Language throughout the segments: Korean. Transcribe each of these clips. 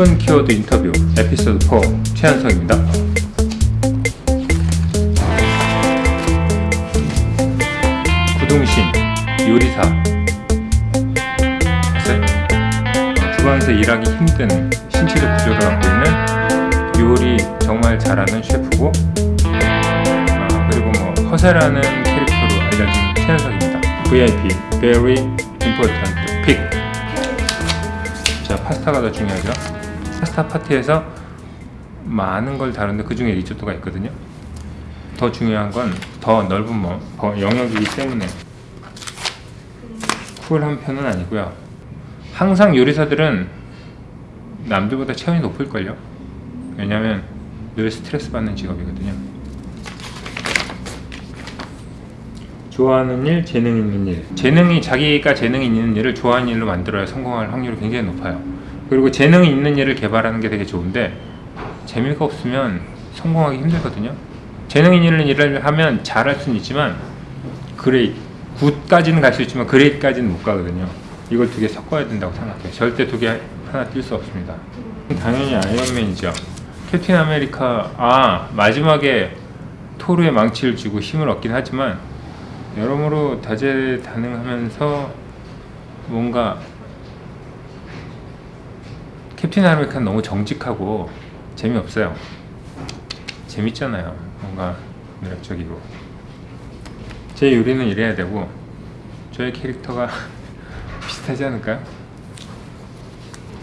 10분 키워드 인터뷰 에피소드 4 최현석입니다. 구동신 요리사? 주방에서 일하기 힘든 신체적 구조를 갖고 있는 요리 정말 잘하는 셰프고 아, 그리고 뭐 허세라는 캐릭터로 알려진 최현석입니다. VIP Very Important Pick 자 파스타가 더 중요하죠. 파스타 파티에서 많은 걸 다루는데 그 중에 리조또가 있거든요. 더 중요한 건 더 넓은 영역이기 때문에 쿨한 편은 아니고요. 항상 요리사들은 남들보다 체온이 높을걸요. 왜냐면 늘 스트레스 받는 직업이거든요. 좋아하는 일, 재능 있는 일. 재능이 자기가 재능이 있는 일을 좋아하는 일로 만들어야 성공할 확률이 굉장히 높아요. 그리고 재능이 있는 일을 개발하는 게 되게 좋은데 재미가 없으면 성공하기 힘들거든요. 재능 있는 일을 하면 잘할 수는 있지만 great, good까지는 갈 수 있지만 great까지는 못 가거든요. 이걸 두 개 섞어야 된다고 생각해요. 절대 두 개 하나 뗄 수 없습니다. 당연히 아이언맨이죠. 캡틴 아메리카 아 마지막에 토르의 망치를 쥐고 힘을 얻긴 하지만 여러모로 다재다능하면서 뭔가 캡틴 아메리카는 너무 정직하고 재미없어요. 재밌잖아요. 뭔가 매력적이고 제 요리는 이래야 되고 저의 캐릭터가 비슷하지 않을까요?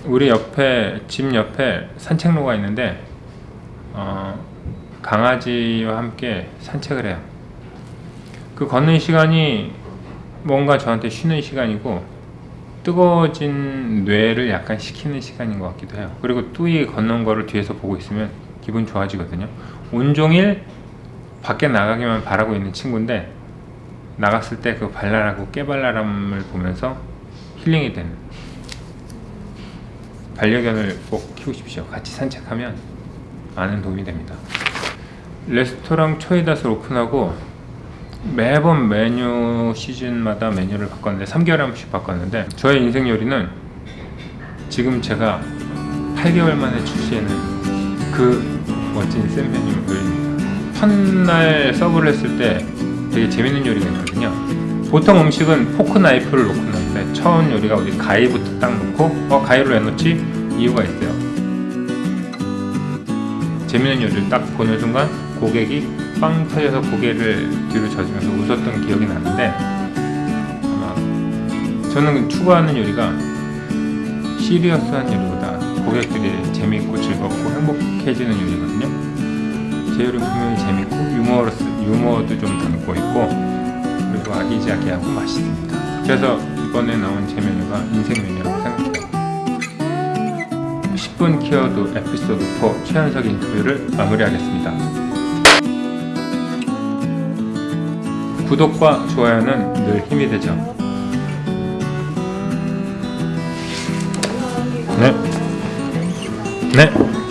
우리 옆에 집 옆에 산책로가 있는데 어, 강아지와 함께 산책을 해요. 그 걷는 시간이 뭔가 저한테 쉬는 시간이고 뜨거워진 뇌를 약간 식히는 시간인 것 같기도 해요. 그리고 뚜이 걷는 거를 뒤에서 보고 있으면 기분 좋아지거든요. 온종일 밖에 나가기만 바라고 있는 친구인데 나갔을 때 그 발랄하고 깨발랄함을 보면서 힐링이 되는 반려견을 꼭 키우십시오. 같이 산책하면 많은 도움이 됩니다. 레스토랑 쵸이닷을 오픈하고 매번 메뉴 시즌마다 메뉴를 바꿨는데 3개월에 한 번씩 바꿨는데 저의 인생 요리는 지금 제가 8개월 만에 출시하는 그 멋진 센 메뉴 요리입니다. 첫날 서브를 했을 때 되게 재밌는 요리가 있거든요. 보통 음식은 포크 나이프를 놓고 넣는데 처음 요리가 어디 가위부터 딱 놓고 어 가위로 왜 넣지? 이유가 있어요. 재밌는 요리를 딱 보는 순간 고객이 빵 터져서 고개를 뒤로 젖으면서 웃었던 기억이 나는데 아마 저는 추구하는 요리가 시리어스한 요리보다 고객들이 재밌고 즐겁고 행복해지는 요리거든요. 제 요리는 분명히 재밌고 유머러스, 유머도 좀 담고 있고 그리고 아기자기하고 맛있습니다. 그래서 이번에 나온 제 메뉴가 인생 메뉴라고 생각해요. 10분 키워드 에피소드 4 최현석 인터뷰를 마무리하겠습니다. 구독과 좋아요는 늘 힘이 되죠. 네. 네.